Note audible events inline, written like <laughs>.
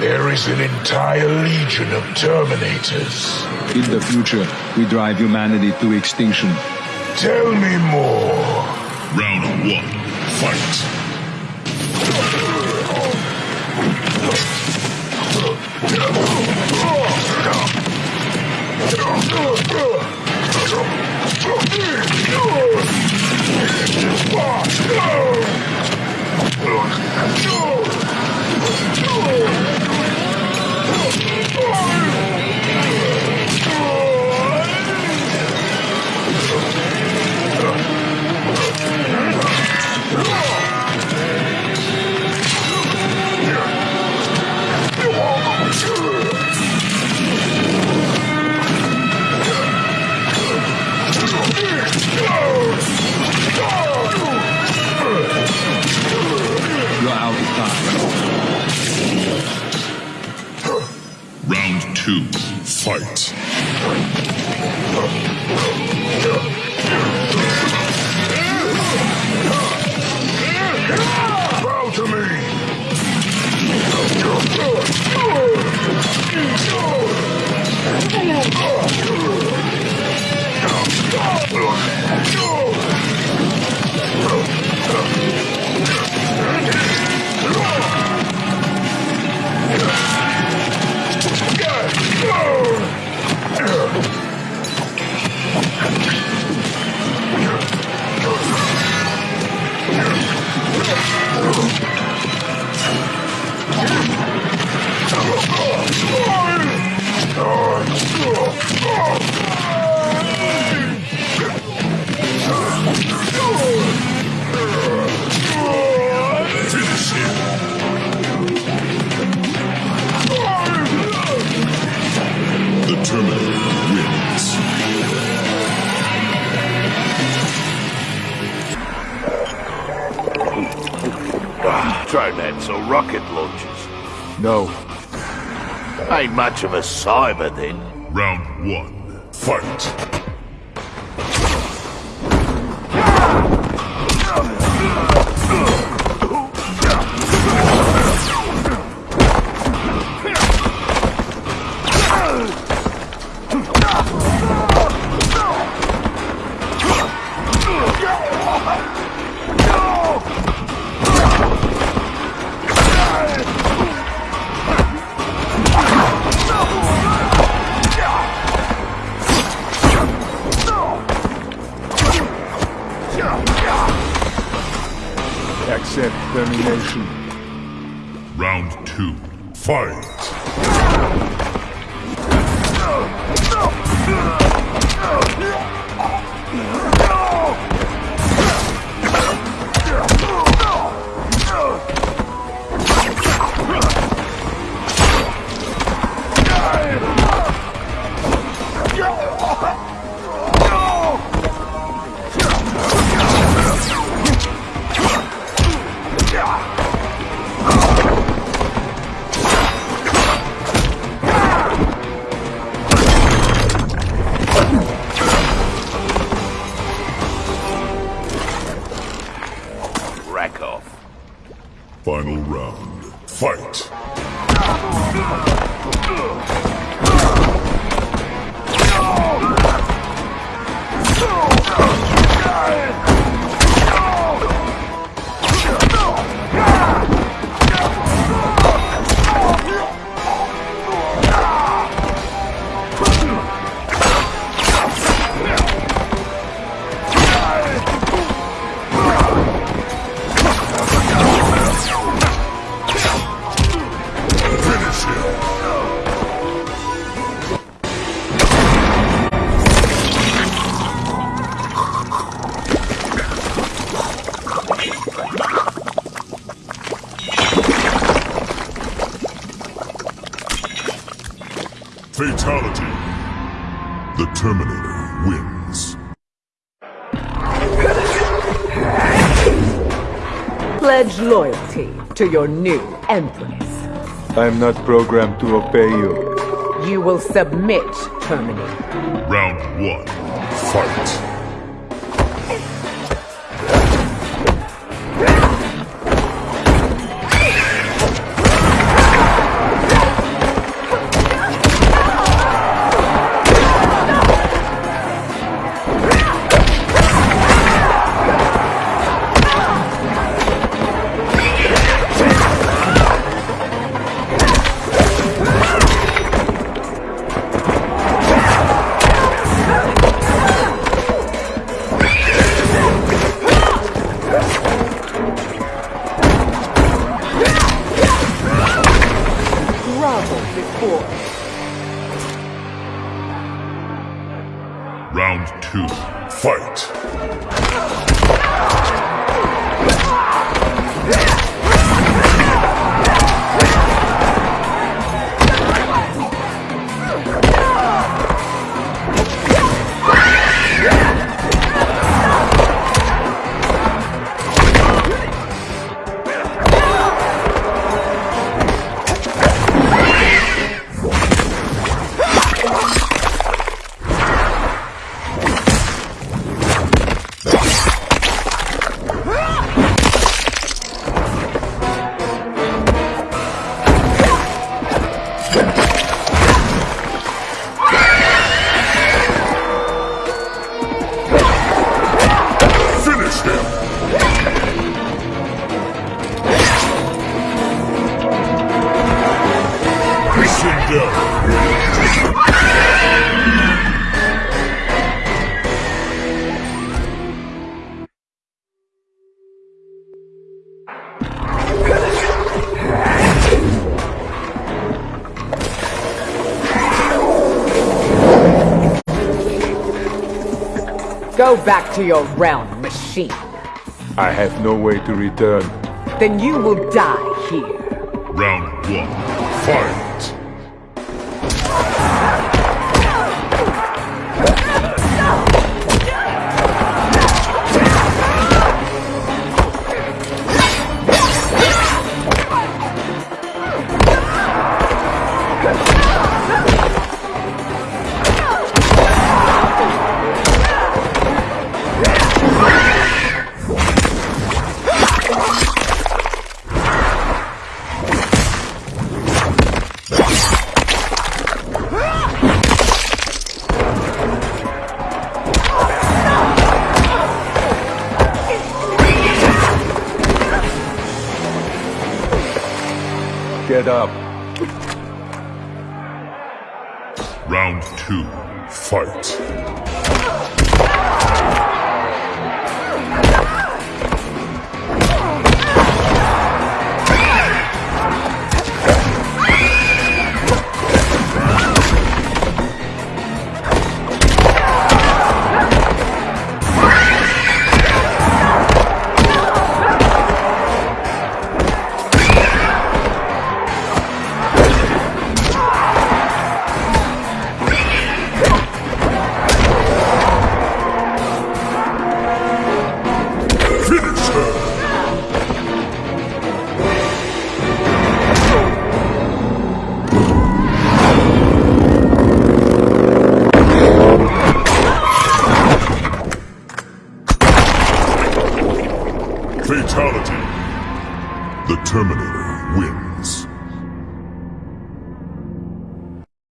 There is an entire legion of Terminators. In the future, we drive humanity to extinction. Tell me more. Round one, fight. You're <laughs> time. Round two, fight. Ah, try that, so rocket launchers. No. Ain't much of a cyber then. Round one, fight. Accept termination. Round two, fight. <laughs> Fatality. The Terminator wins. Pledge loyalty to your new Empress. I'm not programmed to obey you. You will submit, Terminator. Round one, fight. Round two, fight. Go back to your realm, machine. I have no way to return. Then you will die here. Round one, fight! Get up. Round two, fight! The Terminator.